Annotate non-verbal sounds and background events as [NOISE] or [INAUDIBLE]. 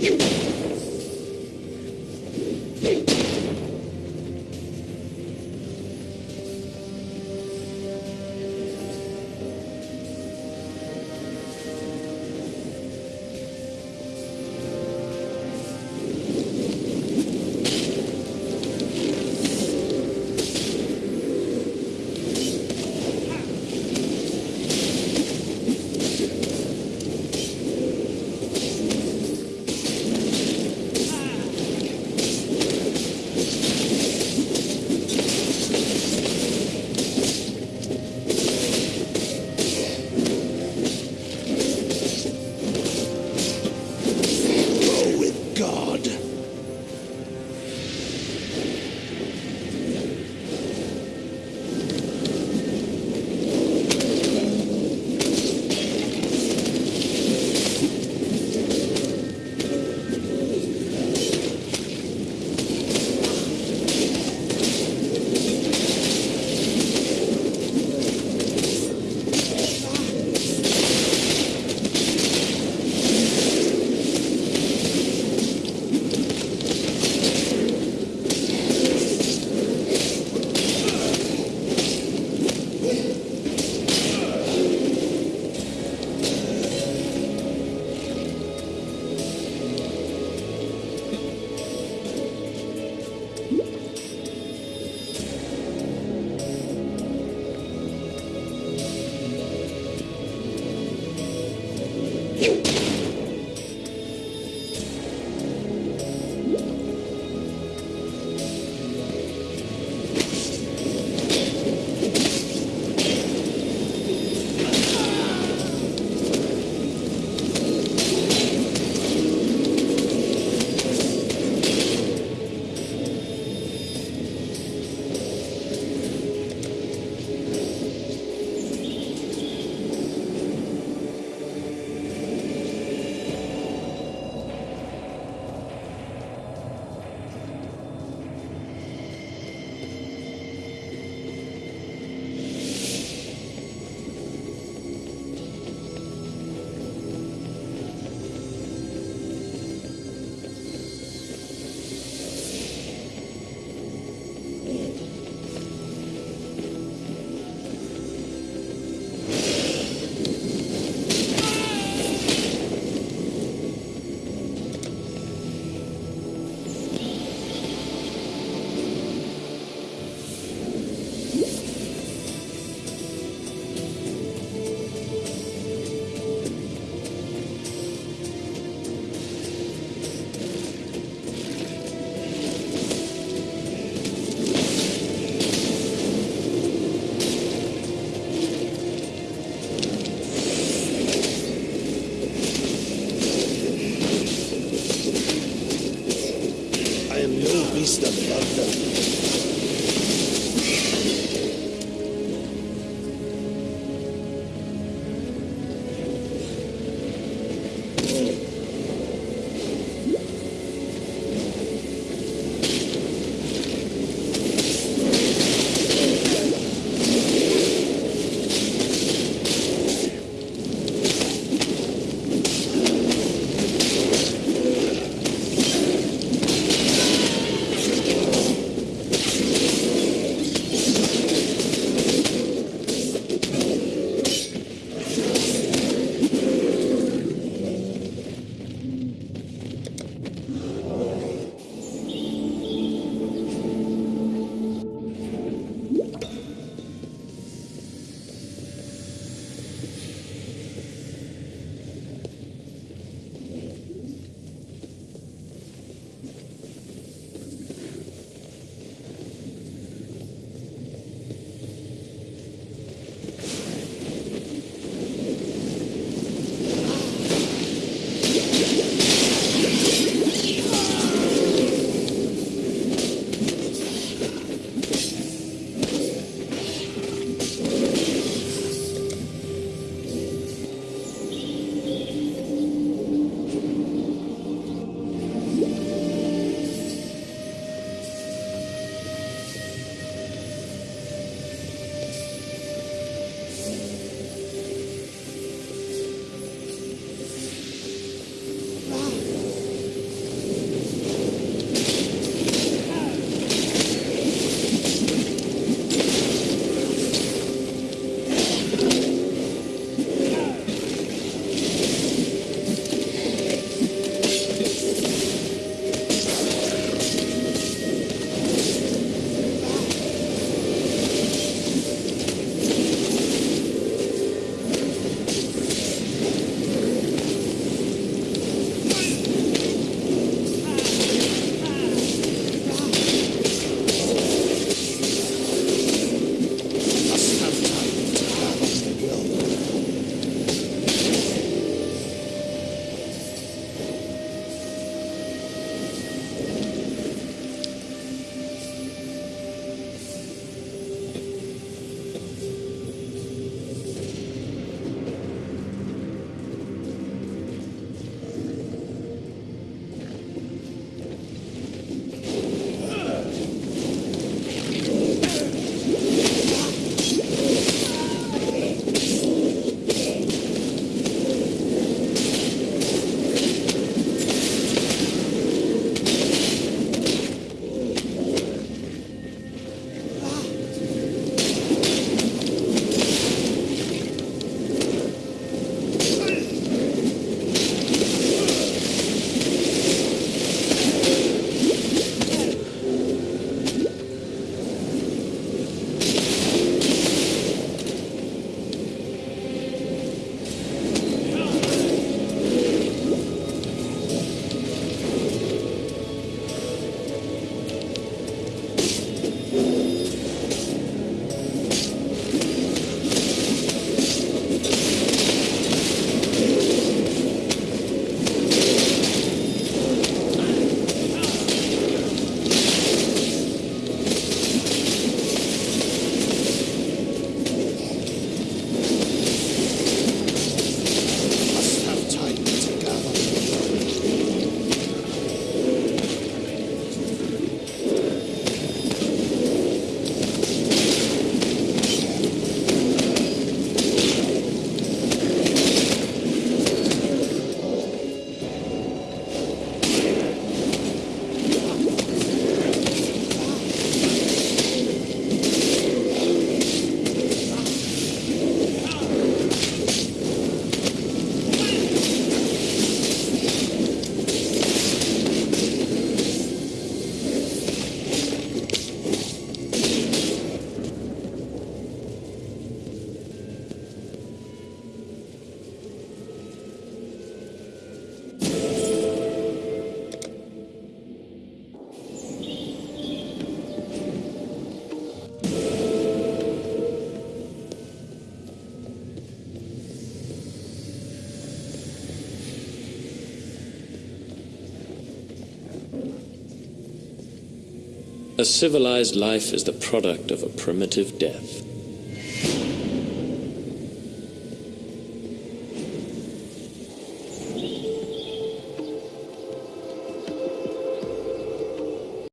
Go [LAUGHS] Amen. A civilized life is the product of a primitive death.